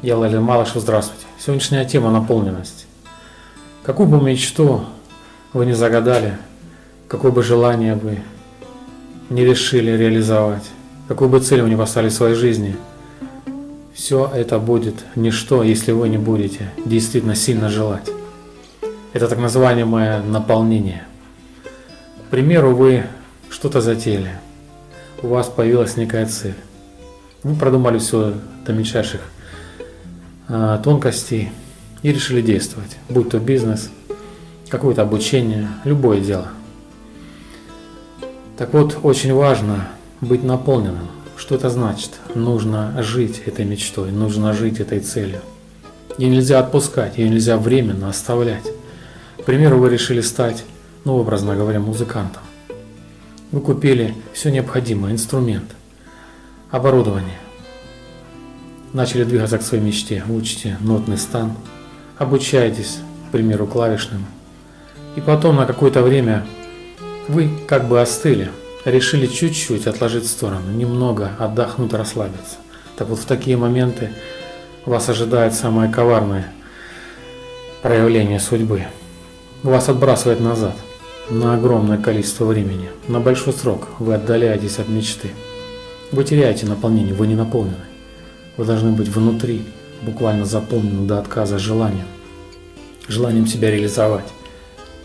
Я Лалин Малышев, здравствуйте. Сегодняшняя тема – наполненность. Какую бы мечту вы не загадали, какое бы желание вы не решили реализовать, какую бы цель вы не поставили в своей жизни, все это будет ничто, если вы не будете действительно сильно желать. Это так называемое наполнение. К примеру, вы что-то затеяли, у вас появилась некая цель. Вы продумали все до мельчайших тонкостей и решили действовать, будь то бизнес, какое-то обучение, любое дело. Так вот, очень важно быть наполненным. Что это значит? Нужно жить этой мечтой, нужно жить этой целью. Ее нельзя отпускать, ее нельзя временно оставлять. К примеру, вы решили стать, ну, образно говоря, музыкантом. Вы купили все необходимое, инструмент, оборудование, начали двигаться к своей мечте, учите нотный стан, обучаетесь, к примеру, клавишным, и потом на какое-то время вы как бы остыли, решили чуть-чуть отложить в сторону, немного отдохнуть, расслабиться. Так вот в такие моменты вас ожидает самое коварное проявление судьбы. Вас отбрасывает назад на огромное количество времени, на большой срок вы отдаляетесь от мечты. Вы теряете наполнение, вы не наполнены. Вы должны быть внутри, буквально заполнены до отказа желанием. Желанием себя реализовать.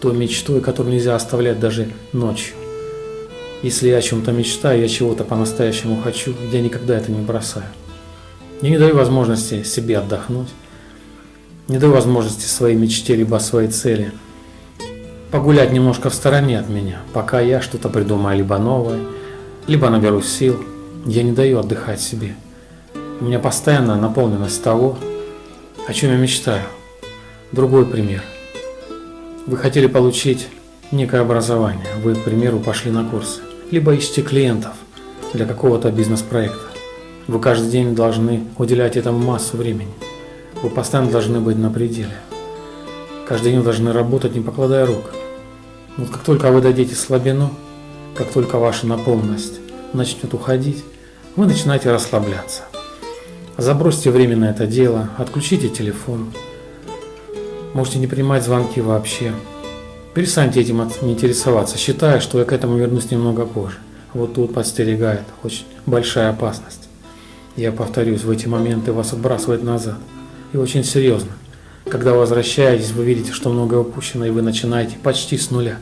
Той мечтой, которую нельзя оставлять даже ночью. Если я о чем-то мечтаю, я чего-то по-настоящему хочу, я никогда это не бросаю. Я не даю возможности себе отдохнуть, не даю возможности своей мечте, либо своей цели погулять немножко в стороне от меня, пока я что-то придумаю либо новое, либо наберусь сил. Я не даю отдыхать себе. У меня постоянная наполненность того, о чем я мечтаю. Другой пример. Вы хотели получить некое образование, вы, к примеру, пошли на курсы, либо ищете клиентов для какого-то бизнес-проекта. Вы каждый день должны уделять этому массу времени. Вы постоянно должны быть на пределе. Каждый день должны работать, не покладая рук. Вот как только вы дадите слабину, как только ваша наполненность начнет уходить, вы начинаете расслабляться. Забросьте временно это дело, отключите телефон. Можете не принимать звонки вообще. Перестаньте этим не интересоваться, считая, что я к этому вернусь немного позже. Вот тут подстерегает очень большая опасность. Я повторюсь, в эти моменты вас отбрасывает назад. И очень серьезно. Когда возвращаетесь, вы видите, что многое упущено, и вы начинаете почти с нуля.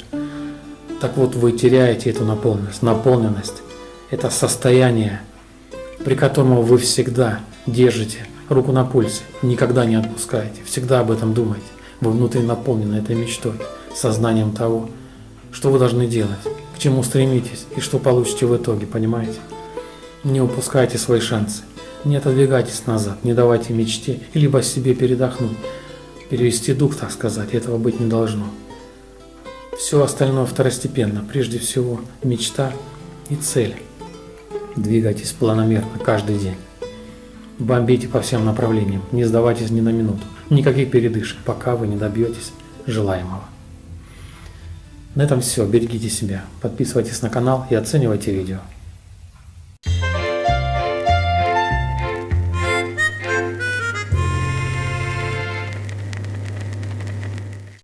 Так вот, вы теряете эту наполненность. Наполненность – это состояние, при котором вы всегда держите руку на пульсе, никогда не отпускаете, всегда об этом думаете. Вы внутри наполнены этой мечтой, сознанием того, что вы должны делать, к чему стремитесь и что получите в итоге, понимаете? Не упускайте свои шансы, не отодвигайтесь назад, не давайте мечте либо себе передохнуть, перевести дух, так сказать, этого быть не должно. Все остальное второстепенно, прежде всего мечта и цель. Двигайтесь планомерно каждый день. Бомбите по всем направлениям, не сдавайтесь ни на минуту, никаких передышек, пока вы не добьетесь желаемого. На этом все, берегите себя, подписывайтесь на канал и оценивайте видео.